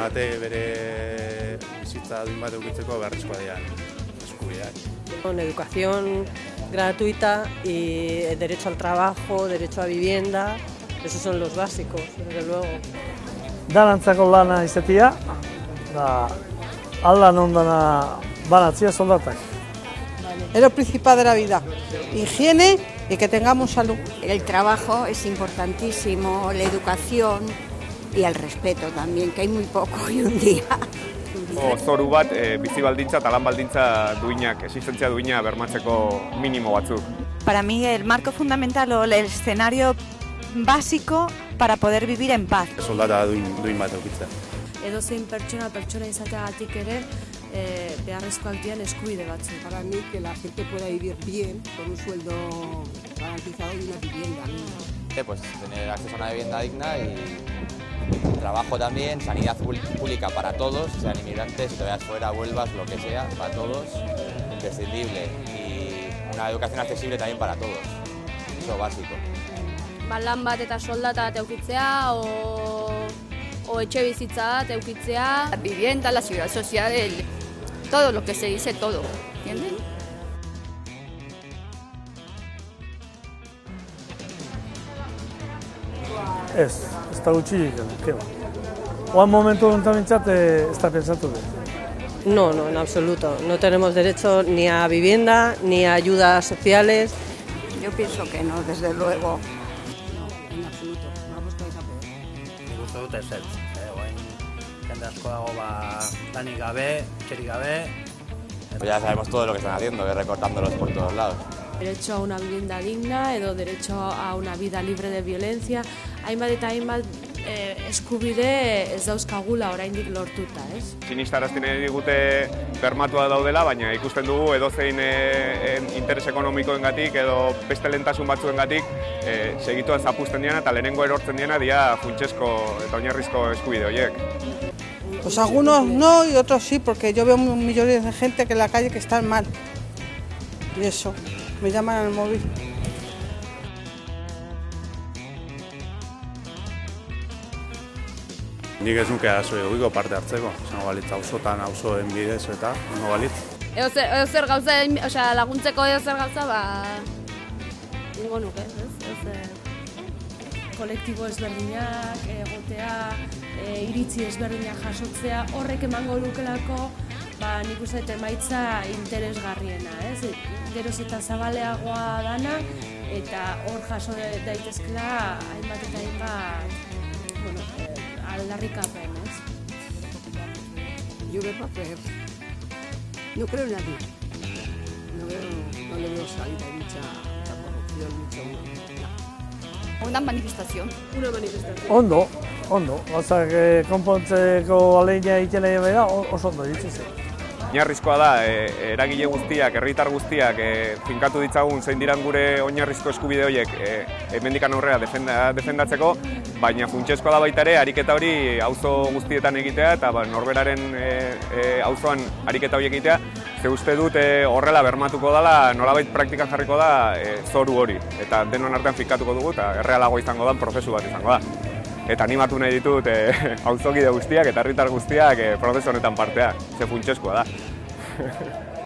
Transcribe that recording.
bate bere bizitza duin bat eukitzeko beharrezkoa dira eskubideak. Con educación gratuita y derecho al trabajo, derecho a vivienda, esos son los básicos, desde luego. Danantzako lana izatea, da aldan ondana banatzia soldatak. Es lo principal de la vida. Higiene y que tengamos salud. El trabajo es importantísimo, la educación y el respeto también, que hay muy poco hoy un día. O, zoru bat e, bizi baldintza eta lan baldintza duinak, existentzia duina bermatzeko minimo batzuk. Para mí el marco fundamental o el escenario básico para poder vivir en paz. Soldata duin, duin bat eukitzea. Edo zein pertsona pertsona izateagatik ere e, beharrezkoak dian eskubide batzu. Para mí que la gente pueda vivir bien con un sueldo garantizado y una vivienda. Eh, pues tener acceso a una vivienda digna y trabajo también, sanidad pública para todos, sean inmigrantes, si te vayas fuera, vuelvas, lo que sea, para todos, imprescindible. Y una educación accesible también para todos, eso básico. Ba, lan bat eta soldata bat eukitzea, o, o etxe bizitza bat eukitzea. La vivienda, la seguridad social, el, todo lo que se dice, todo, ¿entienden? Ez, ez da gutxi keba. Oan momentu honetan ez da pensatu. No, no, en absoluto. No tenemos derecho ni a vivienda, ni a ayudas sociales. Yo pienso que no, desde luego. No, en absoluto. Vamos con esa peor. Uste dut ez ez. Eh, jende asko dago ba, lanik gabe, txerik gabe. Pues ya sabemos todo lo que están haciendo, que recortándolos por todos lados. Derecho a una vivienda digna edo derecho a una vida libre de violencia. Hainbat eta hainbat e, eskubide ez dauzkagula oraindik lortuta, ez? Sinistarazten digute bermatua daudela, baina ikusten dugu edozein e, interes ekonomikoengatik edo beste lentasun batzuengatik e, segituan zapusten diana eta lehenengo erortzen diana dia funtsesko eta oinarrizko eskubide horiek. Pues algunos no y otros sí, porque yo veo millones de gente que en la calle que están mal. Y eso, me llaman al móvil. Nik ez nuke arazo edukiko parte hartzeko, zango balitz auzotan auzoen bidez eta zango balitz. Edo zer, edo zer gauza, osea, laguntzeko edo zer gauza, ba... Ingo nuke, ez? Edo zer kolektibo ezberdinak, egotea, e, iritzi ezberdinak jasotzea, horrek emango lukelako, ba, nik uste emaitza interesgarriena, ez? Geroz eta zabaleagoa dana, eta hor jaso daitezkela hainbat eta hainbat, bueno, e, aldarrikapen, ez? Yo veo papel. No creo en nadie. No, veo, no le veo salida dicha, dicha corrupción, dicha Una manifestación. Una manifestación. Ondo, ondo. Gauzak eh, konpontzeko aleina egiten nahi bera, oso ondo ditzen zen. Oinarrizkoa da, e, eragile guztiak, herritar guztiak e, finkatu ditzagun zein diran gure oinarrizko eskubide horiek e, hemendikan aurrera defenda, defendatzeko, baina funtsezkoa da baita ere ariketa hori auzo guztietan egitea eta ba, norberaren e, e, auzoan ariketa hori egitea, ze uste dut e, horrela bermatuko dela, nolabait praktikan jarriko da e, zoru hori, eta denon artean finkatuko dugu eta errealago izango da, prozesu bat izango da eta animatu nahi ditut e, auzokide guztiak eta herritar guztiak e, prozesu honetan partea, ze funtsezkoa da.